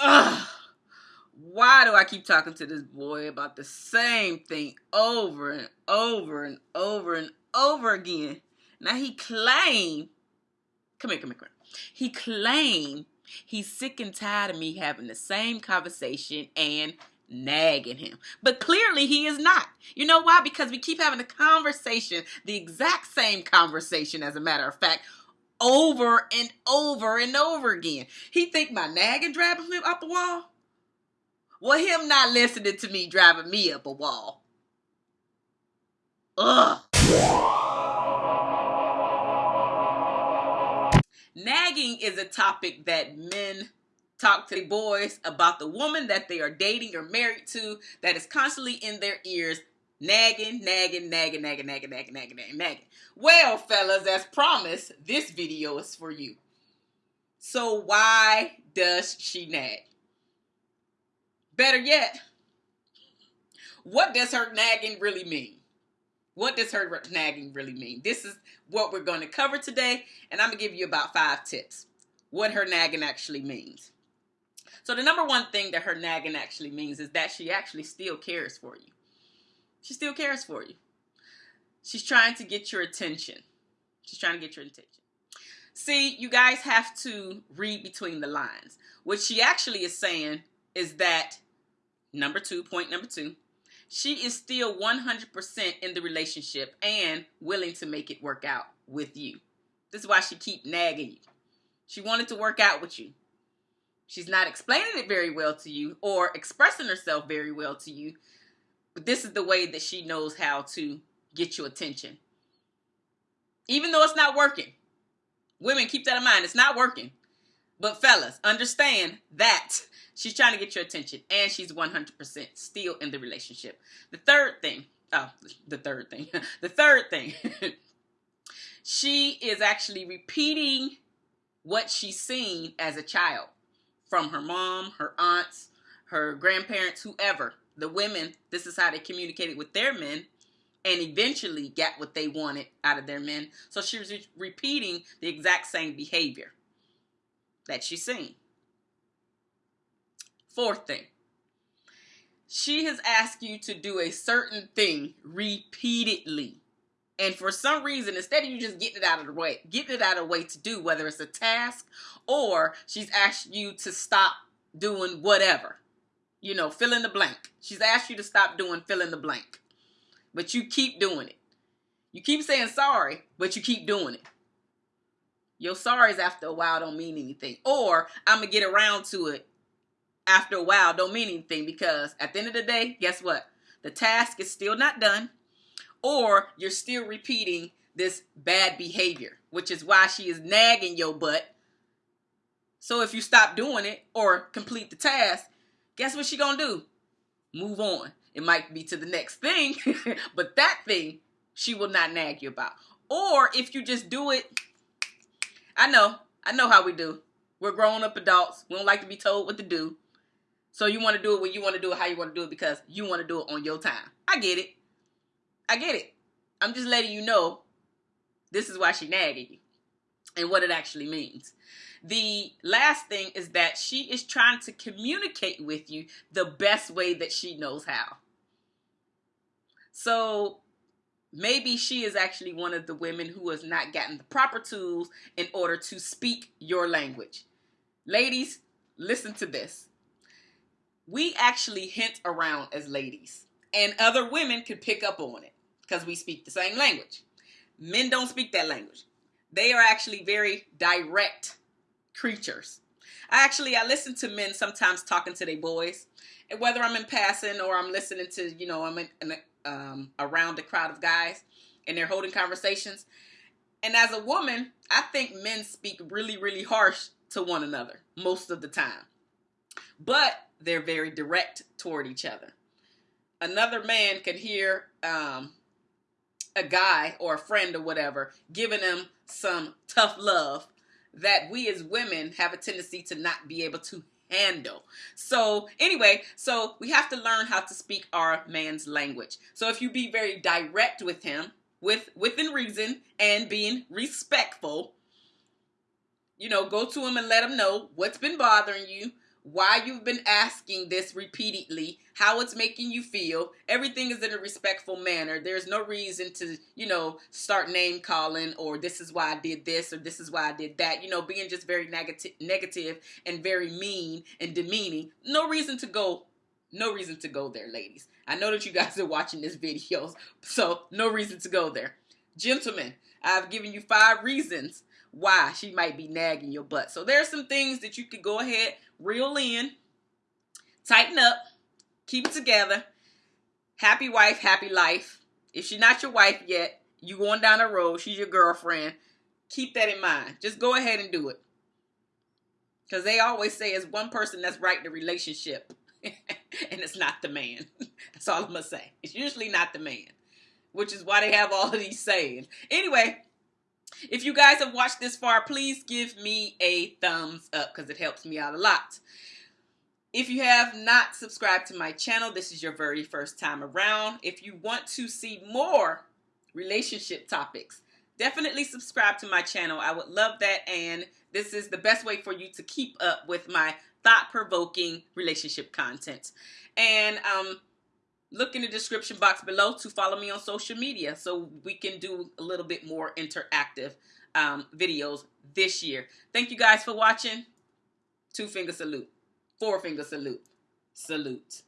Ugh. Why do I keep talking to this boy about the same thing over and over and over and over again? Now he claimed, come here, come here, come here. He claimed he's sick and tired of me having the same conversation and nagging him. But clearly he is not. You know why? Because we keep having the conversation, the exact same conversation as a matter of fact, over and over and over again. He think my nagging driving him up a wall? Well, him not listening to me driving me up a wall. Ugh. Nagging is a topic that men talk to the boys about the woman that they are dating or married to that is constantly in their ears nagging, nagging, nagging, nagging, nagging, nagging, nagging, nagging, nagging. Well, fellas, as promised, this video is for you. So why does she nag? Better yet, what does her nagging really mean? What does her nagging really mean? This is what we're going to cover today, and I'm going to give you about five tips. What her nagging actually means. So the number one thing that her nagging actually means is that she actually still cares for you. She still cares for you. She's trying to get your attention. She's trying to get your attention. See, you guys have to read between the lines. What she actually is saying is that, number two, point number two, she is still 100% in the relationship and willing to make it work out with you. This is why she keep nagging you. She wanted to work out with you. She's not explaining it very well to you or expressing herself very well to you. But this is the way that she knows how to get your attention. Even though it's not working. Women, keep that in mind. It's not working. But fellas, understand that she's trying to get your attention and she's 100% still in the relationship. The third thing, oh, the third thing, the third thing, she is actually repeating what she's seen as a child from her mom, her aunts, her grandparents, whoever. The women, this is how they communicated with their men and eventually got what they wanted out of their men. So she was re- repeating the exact same behavior that she's seen. Fourth thing, she has asked you to do a certain thing repeatedly. And for some reason, instead of you just getting it out of the way, getting it out of the way to do, whether it's a task or she's asked you to stop doing whatever, you know, fill in the blank. She's asked you to stop doing fill in the blank, but you keep doing it. You keep saying sorry, but you keep doing it. Your sorries after a while don't mean anything. Or I'm going to get around to it after a while don't mean anything because at the end of the day, guess what? The task is still not done or you're still repeating this bad behavior, which is why she is nagging your butt. So if you stop doing it or complete the task, guess what she gonna do? Move on. It might be to the next thing, but that thing she will not nag you about. Or if you just do it, I know, I know how we do. We're grown up adults. We don't like to be told what to do. So you want to do it when you want to do it how you want to do it because you want to do it on your time. I get it. I get it. I'm just letting you know this is why she nagging you and what it actually means. The last thing is that she is trying to communicate with you the best way that she knows how. So maybe she is actually one of the women who has not gotten the proper tools in order to speak your language. Ladies, listen to this. We actually hint around as ladies, and other women can pick up on it because we speak the same language. Men don't speak that language. They are actually very direct creatures. I actually I listen to men sometimes talking to their boys, and whether I'm in passing or I'm listening to you know I'm in, in a, um, around a crowd of guys and they're holding conversations. And as a woman, I think men speak really really harsh to one another most of the time, but they're very direct toward each other. Another man can hear um, a guy or a friend or whatever giving them some tough love that we as women have a tendency to not be able to handle. So anyway, so we have to learn how to speak our man's language. So if you be very direct with him, with within reason and being respectful, you know, go to him and let him know what's been bothering you, why you've been asking this repeatedly, how it's making you feel. Everything is in a respectful manner. There's no reason to, you know, start name calling or this is why I did this or this is why I did that. You know, being just very negative negative and very mean and demeaning. No reason to go no reason to go there, ladies. I know that you guys are watching this video, so no reason to go there. Gentlemen, I've given you five reasons why she might be nagging your butt. So there's some things that you could go ahead, reel in, tighten up, keep it together. Happy wife, happy life. If she's not your wife yet, you going down the road, she's your girlfriend. Keep that in mind. Just go ahead and do it. Because they always say it's one person that's right in the relationship. and it's not the man. That's all I'm going to say. It's usually not the man. Which is why they have all of these sayings. Anyway, if you guys have watched this far, please give me a thumbs up because it helps me out a lot. If you have not subscribed to my channel, this is your very first time around. If you want to see more relationship topics, definitely subscribe to my channel. I would love that and this is the best way for you to keep up with my thought-provoking relationship content. And um, look in the description box below to follow me on social media so we can do a little bit more interactive um, videos this year. Thank you guys for watching. Two finger salute. Four finger salute. Salute.